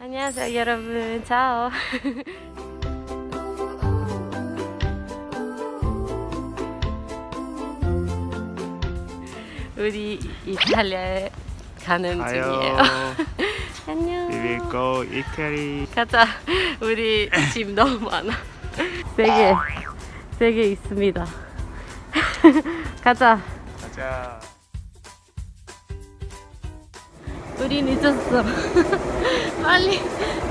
안녕하세요 여러분. ciao 우리 이탈리아에 가는 중이에요. 안녕. We will go Italy. 가자. 우리 짐 너무 많아. 세개 세 개 있습니다. 가자. 가자. 우리 늦었어. 빨리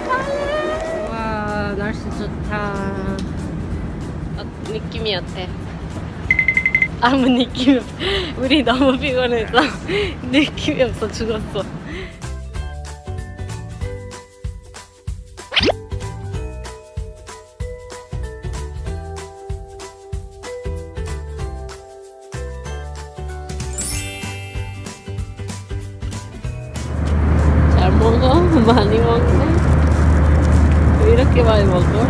빨리. 와 날씨 좋다. 어, 느낌이 어때? 아무 느낌 없 우리 너무 피곤해서 느낌이 없어. 죽었어 kolay oldu.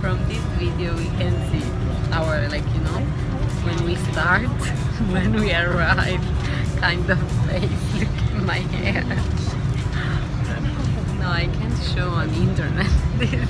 From this video we can see our like you know when we start when we arrive kind of face look at my hair. No I can't show on the internet this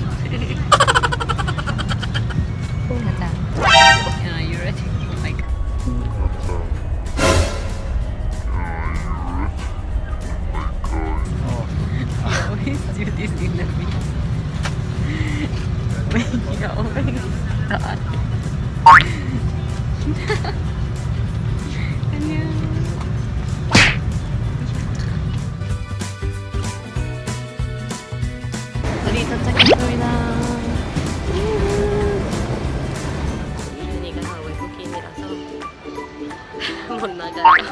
도착했습니다. 이준이가 외국인이라서 못 나가요.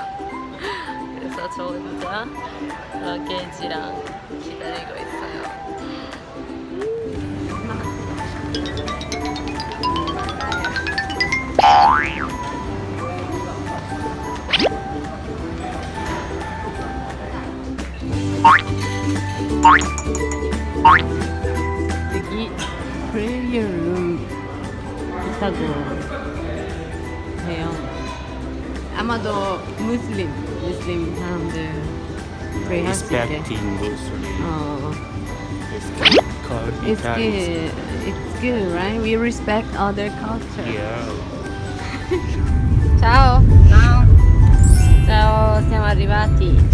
그래서 저 혼자 러게지랑 기다리고 있어요. 여 있다고 해요. 아마도 무슬림, 무슬림 사람들 프레이할 수 있게. Respecting Muslim. 어, It's called it's Italy. good, it's good, right? We respect other culture. Yeah. Ciao. Ciao. Ciao, siamo arrivati.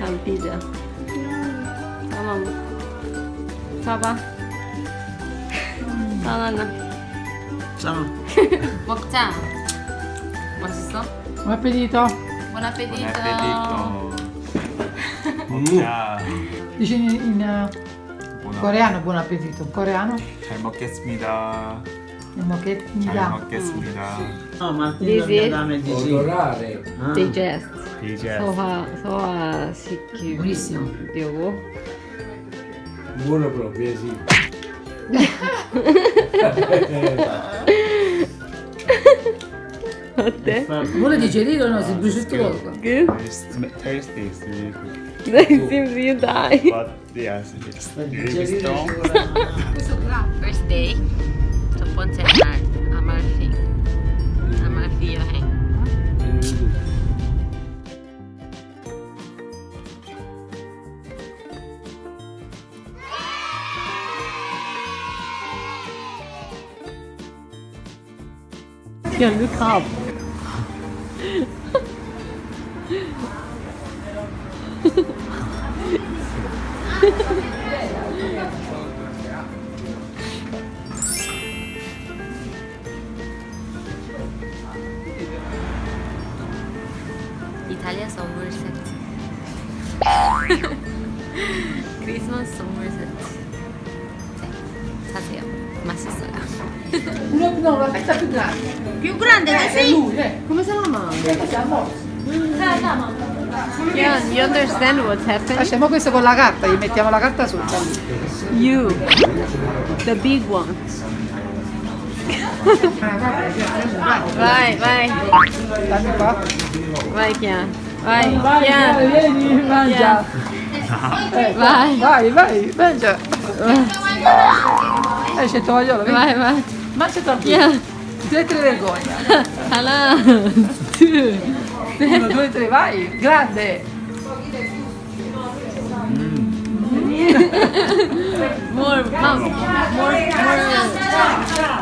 한 피자. 하나만 먹. 봐봐. 바나나. Saan? 먹자. 맛있어? Buon appetito. Buon appetito. Buon appetito. 먹자. Dici in, in, eh, buon coreano buon appetito. Coreano? 잘 먹겠습니다. Andiamo che mi 잘 dà. 먹겠습니다. No, ma ti This is- dame di sì. Odorare. Ah. digest. 이제 소화 소화 시키려고. Buonissimo. Buono proprio, sì. 어때? Vuole digerire o no? Si brucia tutto poco. Good? It's tasty, it's really good. It seems you die. But yes, it's really strong. First day Fonseca, Amalfi. Amalfi ở hàng. Yeah, look up. Italia Somerset Christmas Somerset sì, sapevo ma si sarà no, no, una festa più grande più grande eh, sì. Eh. come se la mamma? Yeah, you understand what's happening? Facciamo questo con la carta, gli mettiamo la carta sopra. You, the big one. vai, vai. Dammi qua vai Chiara. Vai, Vai, Chiara. vieni, mangia. Eh, Vai. Vai, vai, mangia. Eh, c'è tovagliolo, vedi? Vai, vai. Mangia tranquillo. Chiara. Due, tre vergogna. Two. Uno, due, tre, vai. Grande. More, mouth. More, more.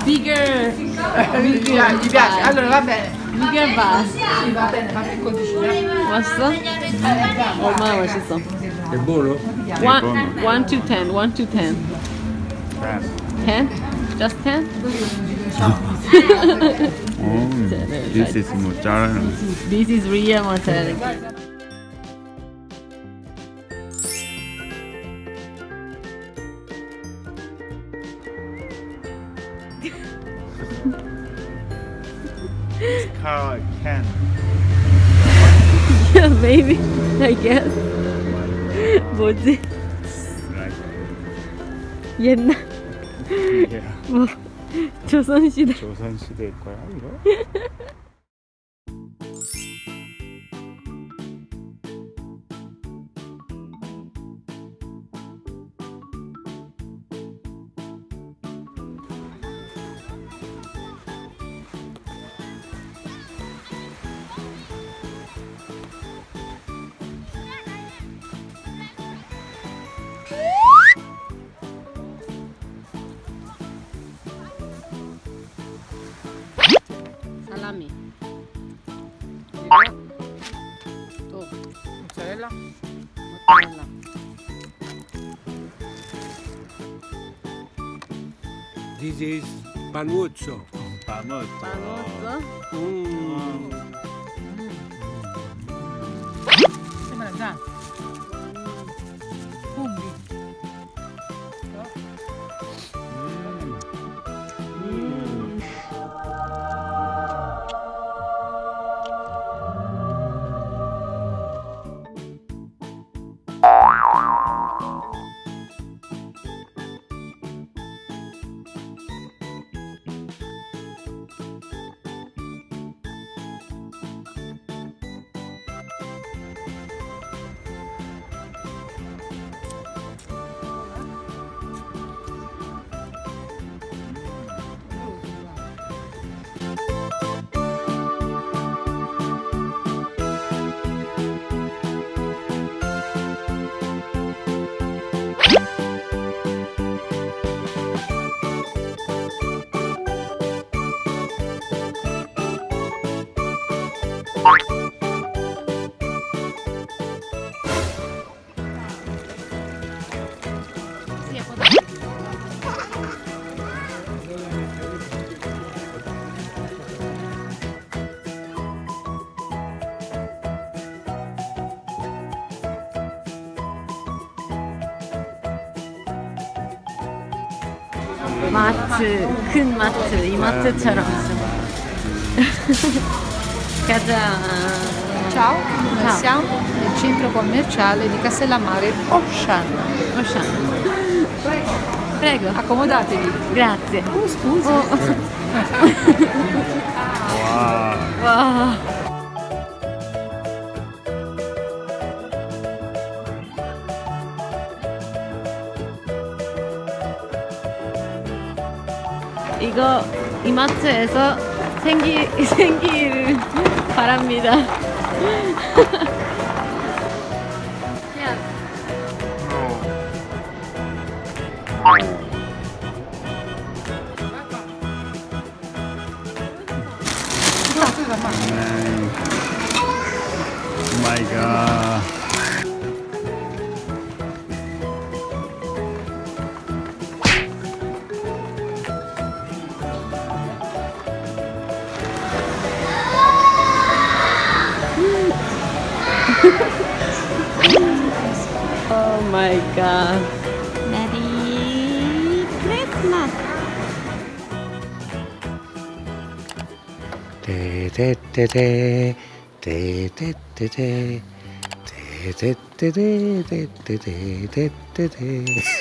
Bigger. Gli piace, gli piace. Allora, va bene. Bigger bass. Sì, va bene, fammi il codicino. 맛있어? 얼마나 맛있어? È buono? One, one to ten, one to ten. Yes. Ten? Just ten? Oh, this is mozzarella. This is real mozzarella. Carl can. Yeah, maybe. I guess. 뭐지? Like, 옛날 yeah. 뭐 조선시대 조선시대 거야 이거? Salami. Oh, mozzarella. Mozzarella. This is panuzzo. Panuzzo. Panuzzo. Mm. Mm. Mm. 마트 큰 마트 이마트처럼 가자 Ciao, noi siamo nel centro commerciale di Castellammare Ocean. Ocean prego Accomodatevi. grazie Oh, scusi. Oh. 이마트에서 생기 생기를 바랍니다. Oh my. oh my god. Merry Christmas. てててててててててててててててててて